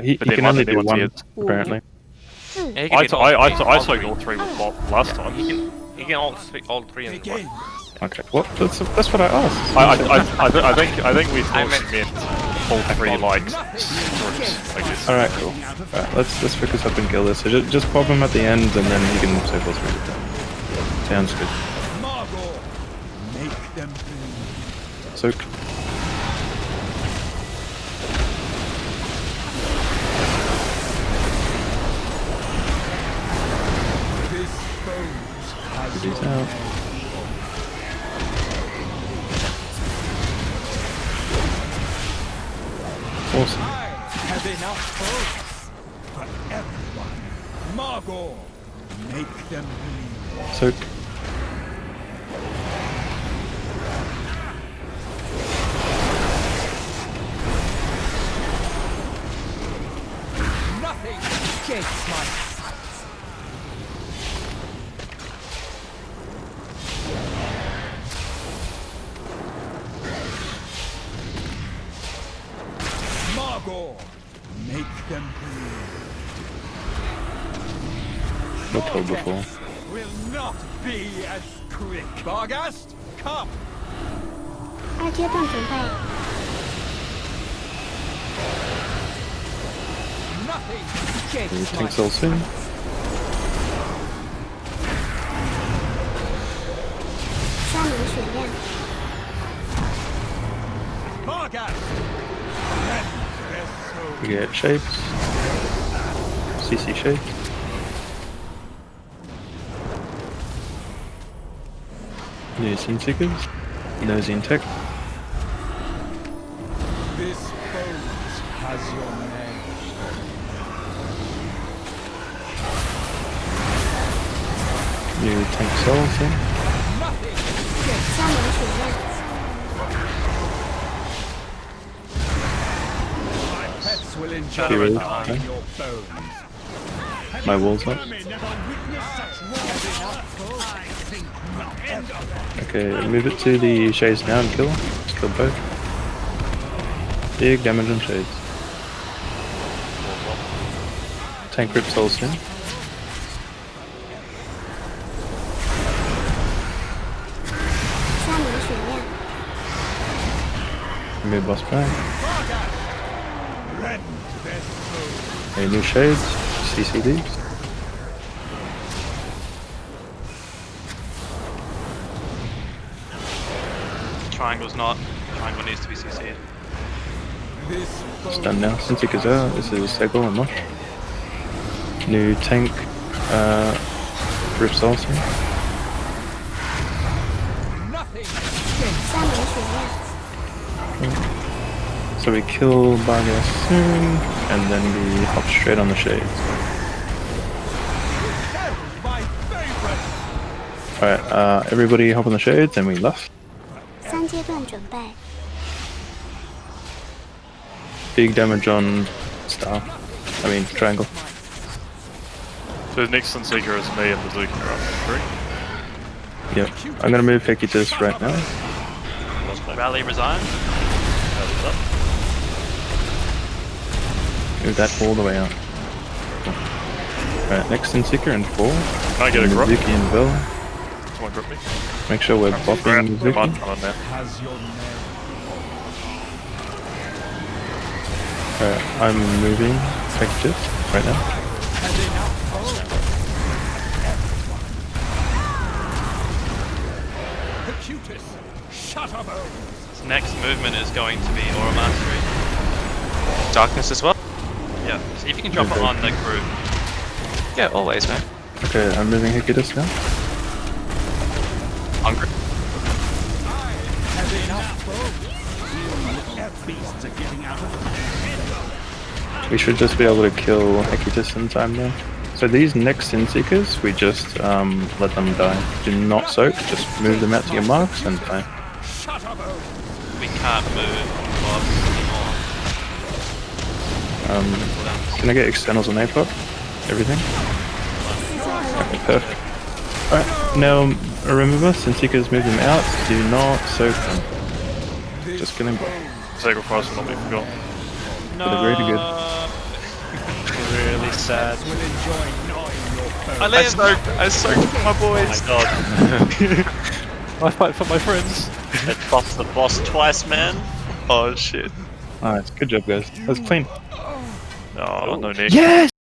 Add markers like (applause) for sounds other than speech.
He, he But there can might only be do ones he one, is. apparently. Hmm. Yeah, he can I, hit t- all- I, I, yeah, t- I all soaked three. all three hmm. with Bob last time. He can, he can all, speak all three in one. Okay, what? That's, that's what I asked. I, I, I, I, th- I think I think we I thought meant- she meant all three like groups like this. Alright, cool. Alright, let's, let's focus up and kill this. So just, just pop him at the end and then you can save all three of them. Sounds good. Margore, enough bones for everyone. Margore, make them bleed. Soak. Nothing escapes my sight. Margore, make them bleed. We're told before. Will not be as quick. Bargast, come. 二阶段准备， Nothing We escapes my take soul soon. 三名血量， Bargast. Lend their soul. We get shapes. CC shape. New Sinseekers. Nosy and tech. This bones has your name. New tank souls in. He raised. My wall's up. Okay, move it to the shades now and kill. Let's kill both. Big damage on shades. Tank rips souls in. Move boss back. Rend their soul. A new shades. CCD. Triangle's not. Triangle needs to be CC'd. It's done now. Cintiq is out. This is Segel and Mosh. New tank. Uh, rip souls in. nothing so we kill Baga soon, and then we hop straight on the Shades. Alright, uh, everybody hop on the Shades and we left. Big damage on Star. I mean, Triangle. So next Seeker is me and Bazooka are up three. Yep. I'm gonna move Hecutis to this right now. Rally resigns. That is up. Move that all the way out. Alright, next Sinseeker and 4. Can I get a And grip? Zuki and Bell. Someone grip me. Make sure we're Grab. buffing Might Zuki. come on now. Has your. Alright, I'm moving Hecutis right now. Has enough bones. Percutus, Shutterbones. His next movement is going to be Aura Mastery. Darkness as well? Yeah. See if you can drop it on the group. Yeah, always, man. Okay, I'm moving Hecutis now. Hungry. Has enough bones. Beasts are getting out of We should just be able to kill Hecutis in time now. So these next Sin Seekers, we just um, let them die. Do not soak, just move them out to your marks and die. Shutterbones. We can't move blocks anymore. Um, can I get externals on APOC? Everything? Okay, perfect. Alright, now remember, Sin Seekers move them out, do not soak them. Just kill him. Sacrifice will not be forgotten. No. But really good. sad. will enjoy gnawing your bones. I I live! soaked, I soaked for my boys! Oh my god. (laughs) I fight for my friends. It buffed the boss twice, man. Oh shit. Nice, good job guys. That's clean. Oh, no, no Nick. Yes!